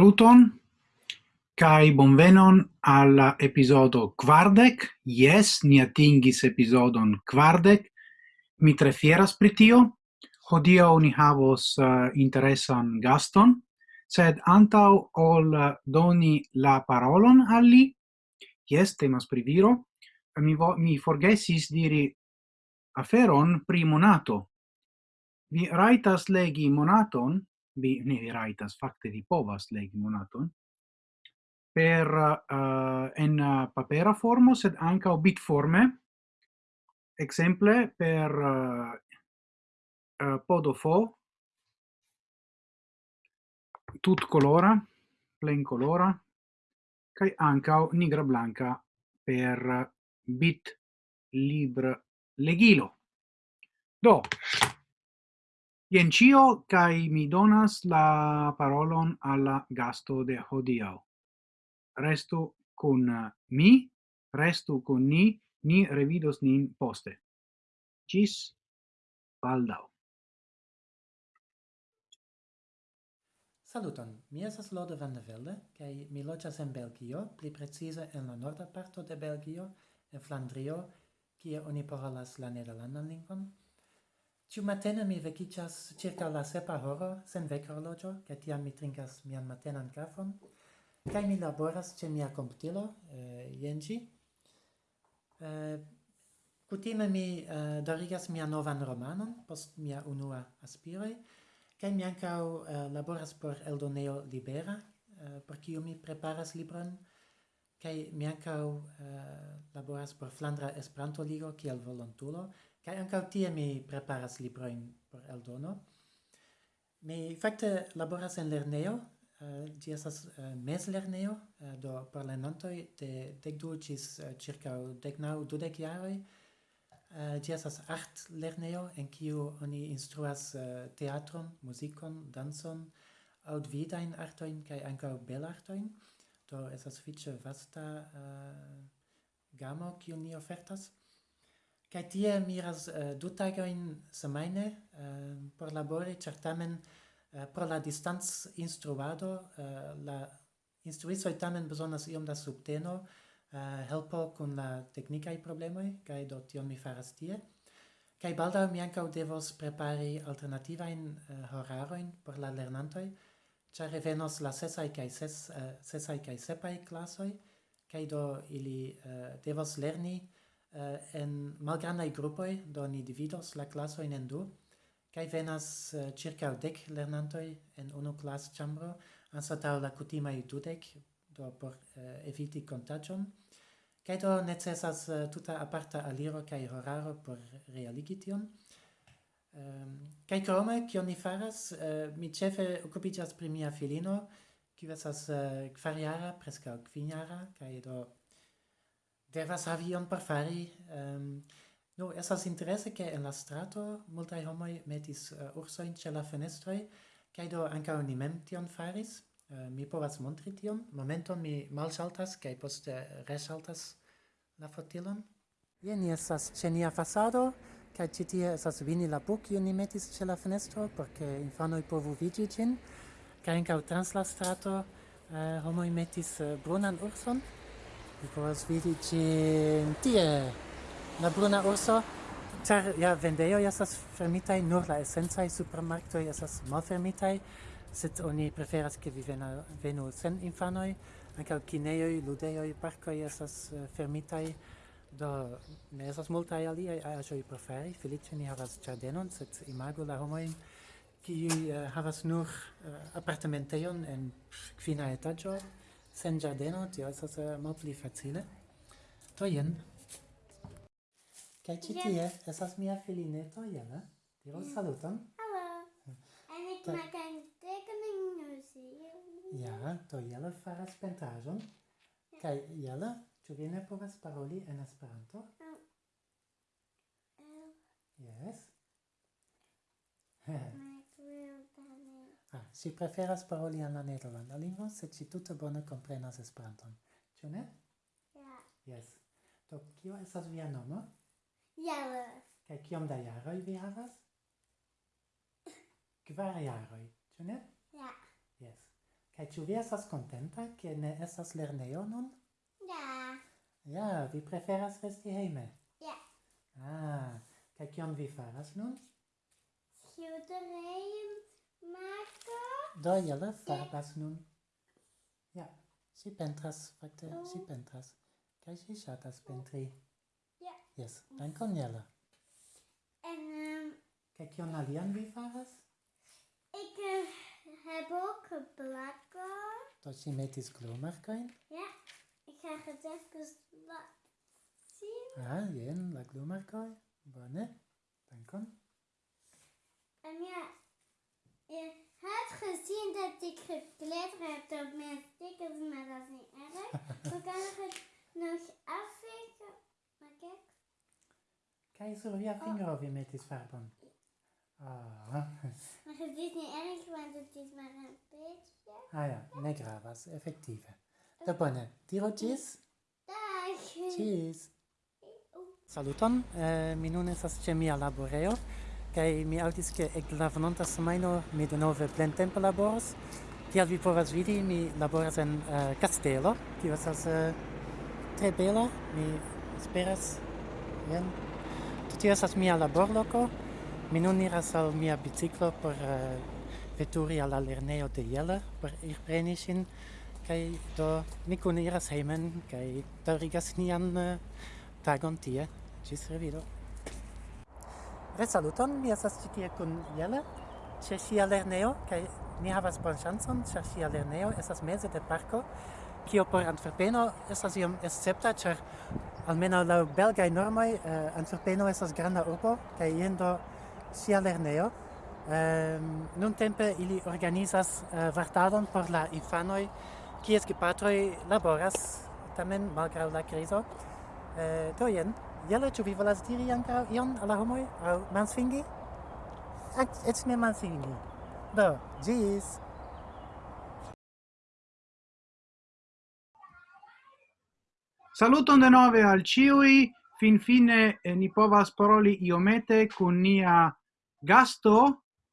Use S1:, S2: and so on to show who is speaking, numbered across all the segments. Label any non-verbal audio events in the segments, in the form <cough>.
S1: saluton kai bonvenon al episodo quardec. Yes, ni atingis episodon quardec. Mi tre fieras pri tio. Hodio ni havos uh, interesan gaston, sed antau ol eh, doni la parolon al li, yes, temas pri viro, mi, vo, mi forgesis diri aferon pri monato. Vi raitas legi monaton vi ne raitas fakte vi povas legi monaton. Per uh, en eh, papera formo sed anka bit forme. Exemple per eh, uh, uh, podofo tut colora plen colora. Kai ankaŭ nigra blanca per bit libr legilo. Do Jen cio, kai mi donas la parolon alla gasto de hodiau. Restu kun uh, mi, restu kun ni, ni revidos nin poste. Cis baldau.
S2: Saluton, mi esas Lode van de Velde, kai mi loĝas en Belgio, pli precise en la norda parto de Belgio, en Flandrio, kie oni parolas la nederlandan lingvon, Ciu matene mi vecicias circa la sepa horo, sen vec horlogio, ca tiam mi trincas mian matenan cafon, ca mi laboras ce mia computilo, eh, iengi. Eh, cutime mi eh, dorigas mia novan romanon, post mia unua aspiroi, ca mi ancau eh, laboras por Eldoneo Libera, eh, por ciu mi preparas libron, kai mi ankaŭ eh, laboras por Flandra Esperanto Ligo kiel volontulo kai anka tie mi preparas librojn por eldono. Mi fakte laboras en lerneo eh, ĝi estas eh, mezlernejo do parolantoj de dekdu ĝis ĉirkaŭ deknaŭ dudek jaroj. Ĝi estas art lernejo en kiu oni instruas teatron muzikon dancon aŭ artojn kaj ankaŭ belartojn do estas fiche vasta uh, gamo kiu ni ofertas. Kaj tie miras uh, du tagojn semajne eh, uh, por labori ĉar tamen uh, pro la distanc instruado uh, la instruistoj tamen bezonas iom da subteno uh, helpo kun la teknikaj problemoj kaj do tion mi faras tie. Kaj baldaŭ mi ankaŭ devos prepari alternativajn uh, horarojn por la lernantoj ĉar revenos la sesaj kaj ses uh, sesaj kaj sepaj klasoj kaj do ili eh, uh, devas lerni uh, en malgrandaj grupoj do ni dividos la klasojn en du kaj venas uh, ĉirkaŭ dek lernantoj en unu klasĉambro anstataŭ la kutimaj dudek do por uh, eviti kontaĝon kaj do necesas uh, tuta aparta aliro kaj horaro por realigi tion. Ehm, kai krome, kion ni faras, eh, mi cefe occupicias pri mia filino, kiu uh, eh, kvariara preskaŭ kvinjara, kai do devas havi ion por fari. Ehm, no, esas interese, ke en la strato multaj homoj metis eh, ursojn ĉe la fenestroj, kai do ankaŭ ni mem tion faris. Mi povas montri tion. Momenton mi malsaltas kai poste resaltas la fotilon. Jen esas ĉe nia fasado. Kaj ĉi tie estas vinila buko kiun ni metis ĉe la fenestro por ke infanoj povu vidi ĝin. Kaj ankaŭ trans la strato eh, homoj metis eh, brunan urson. Vi povas vidi ĝin tie la bruna urso. Ĉar ja vendejoj estas fermitaj, nur la esencaj supermarktoj estas malfermitaj, sed oni preferas ke vi vena, venu sen infanoj. Ankaŭ kinejoj, ludejoj, parkoj estas eh, fermitaj. Do, ne esas multaj aliaj aĵoj por felice ni havas giardenon, sed imago la homoin, qui uh, eh, havas nur eh, uh, appartamenteion en quina etaggio, sen giardeno, tio estas eh, uh, malpli facile. To jen. Kaj ĉi tie estas mia filineto Jana. Diru saluton.
S3: Hello. And ik maak een tekening nu
S2: Ja, to Jelle faras pentraĵon. Kaj Jelle Ĉu vi ne povas paroli en Esperanto? Yes. <laughs> ah, si preferas paroli en la nederlanda lingvo, sed si tute bone comprenas Esperanton. Ĉu ne?
S3: Ja.
S2: Yes. Do, kio estas via nomo?
S3: Jaros.
S2: Kaj kiom da jaroj vi havas? <laughs> Kvar jaroj, ĉu ne?
S3: Ja.
S2: Yes. Kaj ĉu vi estas kontenta, ke ne estas lernejo nun?
S3: Ja.
S2: Ja, vi preferas resti hejme?
S3: Ja.
S2: Ah, kaj kion vi faras nun?
S3: Schilderijen maken.
S2: Do jelle farbas nun. Ja, si pentras, fakte, oh. si pentras. Kaj si ŝatas pentri?
S3: Ja.
S2: Yes, dankon jelle.
S3: En... Um,
S2: kaj kion alian vi faras?
S3: Ik heb ook een.
S2: Dat je met is klomarkijn?
S3: Ja. Ik ga het even laten zien.
S2: Ah, ja, geen, laat doen maar, Kai. Wanneer? Dan kan.
S3: En ja, je had gezien dat ik gekletterd heb op mijn stickers, maar dat is niet erg. <laughs> We kunnen het nog afvegen. Maar kijk.
S2: Kijk eens of oh. vinger oh. je met die verband. Ah.
S3: Maar het is niet erg, want het is maar een beetje.
S2: Ah ja, negra was effectief. Do bone. Diru
S3: ĝis.
S2: Ĝis. Saluton. Eh, mi nun estas ĉe mia laboreo, kaj mi aŭdis ke ek la venonta semajno mi denove plentempe laboros. Kiel vi povas vidi, mi laboras en uh, kastelo, kiu estas uh, tre bela. Mi esperas jen. Tio estas mia laborloko. Mi nun iras al mia biciklo por uh, veturi al la lernejo de Jelle por ir preni ŝin kai do ni kun iras hejmen kai daŭrigas nian uh, tagon tie. Ĝis revido. Resaluton, mi estas ĉi tie kun Jelle ĉe ŝia lernejo kaj ni havas bonŝancon ĉar ŝia lernejo estas meze de parko kio por Antwerpeno estas iom escepta ĉar almenaŭ laŭ belgaj normoj eh, uh, Antwerpeno estas granda urbo kaj jen do sia lernejo Um, nun tempe ili organizas eh, uh, vartadon por la infanoj kies gepatroj laboras tamen malgraŭ la krizo. Eh, do jen, jele ĉu vi volas diri ankaŭ ion al la homoj aŭ mansfingi? Eĉ ne mansfingi. Do, ĝis!
S1: Saluton denove al ciui, finfine eh, ni povas paroli iomete kun nia gasto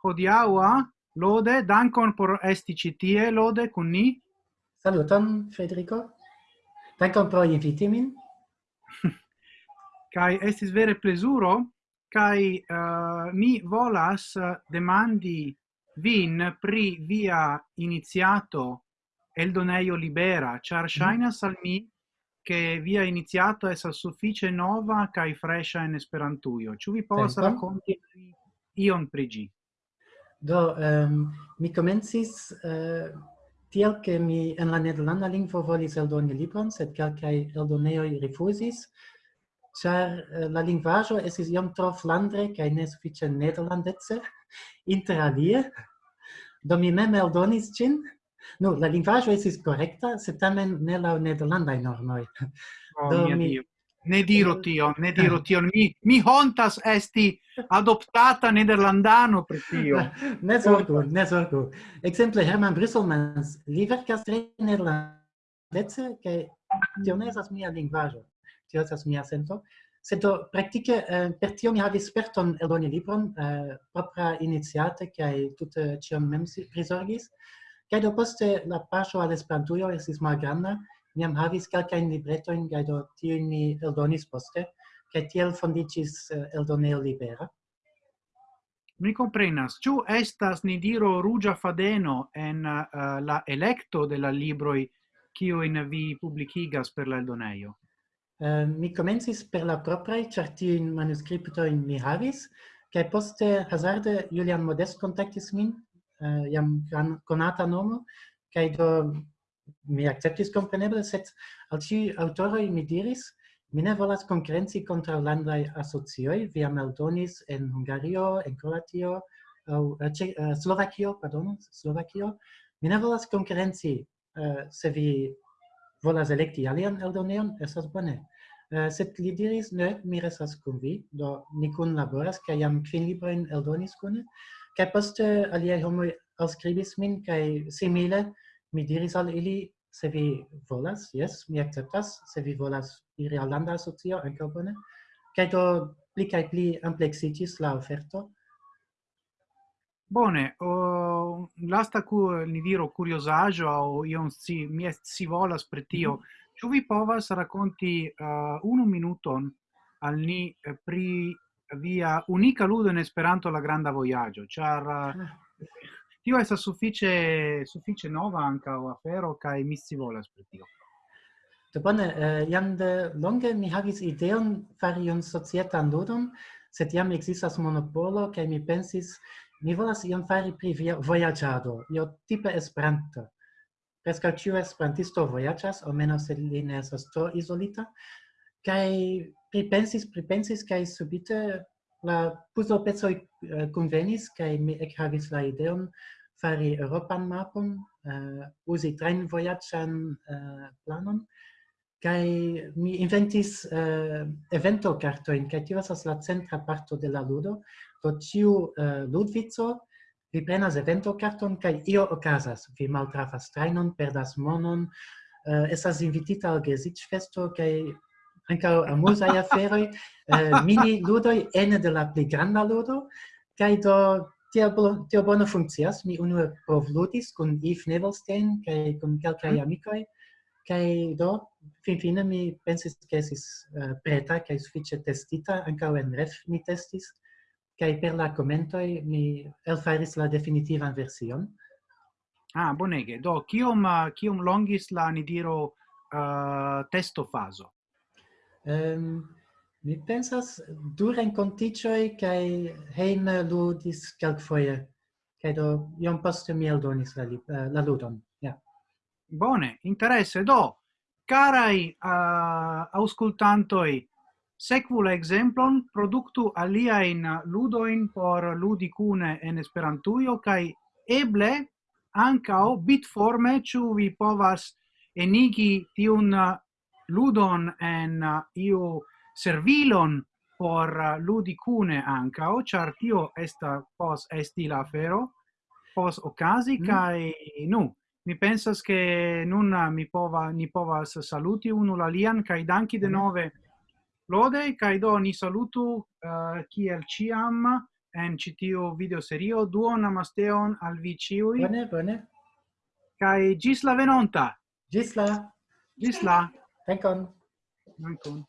S1: hodiaua, Lode, dankon por esti ĉi tie, Lode, kun ni.
S2: Saluton, Federico. Dankon pro inviti min. <laughs>
S1: Kai estis vere plezuro, kai uh, mi volas eh, demandi vin pri via iniziato Eldoneio Libera, char mhm. shainas al mi che via iniziato es al suffice nova kai fresha in esperantujo. Ĉu vi povas racconti ion pri ĝi?
S2: Do, um, mi comencis uh, eh, Tiel che mi en la nederlanda lingvo volis eldoni libron, sed calcae eldoneoi rifusis, char uh, eh, la lingvajo esis iom tro flandre cae ne suffice nederlandetse, <laughs> inter alie, do mi mem eldonis cin, nu, la lingvajo esis correcta, sed tamen ne lau nederlandai normoi.
S1: Oh,
S2: do mi,
S1: Dio. Ne diro eh, tion, ne diro eh. tion. Mi, mi hontas esti adoptata nederlandano per tio. <laughs>
S2: ne sortu, ne sortu. Exemple, Hermann Brüsselmans, li verkas tre nederlandece, che tio ne esas mia lingvajo, tio esas mia sento. Sed do, praktike, eh, per tio mi havis sperton eldoni libron, eh, propra iniciate kaj tute cion mem si prizorgis kaj do poste la paŝo al Esperantujo estis malgranda, mi jam havis kelkajn libretojn kaj do tiujn mi eldonis poste kaj tiel fondiĝis eh, eldonejo libera.
S1: Mi comprenas. Ciu estas ni diro rugia fadeno en uh, la electo de la libroi cio in vi publicigas per l'eldoneio?
S2: Uh, mi comencis per la eh, proprai, char tiuin manuscriptoin mi havis, cae poste hazarde Julian Modest contactis min, uh, jam conata nomo, cae do mi acceptis compreneble, sed al ci autoroi mi diris, mi ne volas concurrenci contra landai asocioi, vi eldonis en Hungario, en Croatio, au, uh, eh, eh, Slovakio, pardon, Slovakio, mi ne volas concurrenci uh, eh, se vi volas electi alian eldoneon, esas bone. Uh, sed li diris, ne, mi resas kun vi, do ni kun laboras, ca jam quin libroin eldonis kune, ca poste aliei homoi auscribis min, ca simile, mi diris al ili, se vi volas, yes, mi acceptas, se vi volas iri al landa asocio, anca bone, kaj do pli kaj pli ampleksiĝis la offerto.
S1: Bone, o, lasta cu ni diro curiosaggio, o ion si, mi est si volas per tio,
S2: mm -hmm.
S1: Ciu vi povas racconti uh, unu minuton al ni eh, pri via unica ludo in Esperanto la granda voyaggio, char uh,
S2: ah
S1: tio estas suffice suffice nova ankaŭ afero kai mi scivolas per tio.
S2: Do bone, eh, uh, jam de longe mi havis ideon fari un societan ludon, sed jam existas monopolo kai mi pensis mi volas ion fari pri voyagiado, io tipe Esperanto. Prescal ciu esperantisto vojaĝas, almenaŭ se li ne esas tro isolita, kai pripensis, pripensis kai subite la puzlopecoj uh, eh, convenis, kai mi ekhavis la ideon fari Europan mapon, eh, uh, usi tren voyagian uh, eh, planon, kai mi inventis eh, uh, evento kartojn, kai tio estas la centra parto de la ludo, do ciu uh, ludvico vi prenas evento carton kai io okazas, vi maltrafas trainon, perdas monon, uh, esas invitita al geziĝfesto kai anca amusai <laughs> aferoi, uh, mini ludoi ene de la pli granda ludo, kai do tia, tia bono funkcias. Mi unue provludis kun Yves Nevelstein kaj kun kelkaj
S1: mm.
S2: amikoj, kaj do finfine mi pensis ke esis uh, preta kaj sufiĉe testita, ankaŭ en ref mi testis, kaj per la komentoj mi elfaris la definitivan version.
S1: Ah, bonege. Do, kiom, uh, kiom longis la, ni diro, uh, testo fazo?
S2: Um, Mi pensas du renconticioi kai hein ludis kelkfoje Cae do iom poste mi eldonis la, uh, la ludon. Ja. Yeah.
S1: Bone, interesse. Do, carai uh, auscultantoi, Secu la exemplon, productu aliaen ludoin por ludi cune en Esperantujo, cae eble ancao bitforme ciu vi povas enigi tiun ludon en iu servilon por eh, ludi cune ancao, char tio esta pos esti la afero, pos ocasi,
S2: mm.
S1: kai nu, mi pensas che nun eh, mi pova, ni povas saluti unu l'alian, kai danki de
S2: mm.
S1: nove lode, kai do ni salutu uh, kiel ciam en citio video serio, duon namasteon al vi ciui.
S2: Bone, bone.
S1: kai gis la venonta!
S2: Gis la!
S1: Gis la!
S2: Dankon!
S1: Dankon!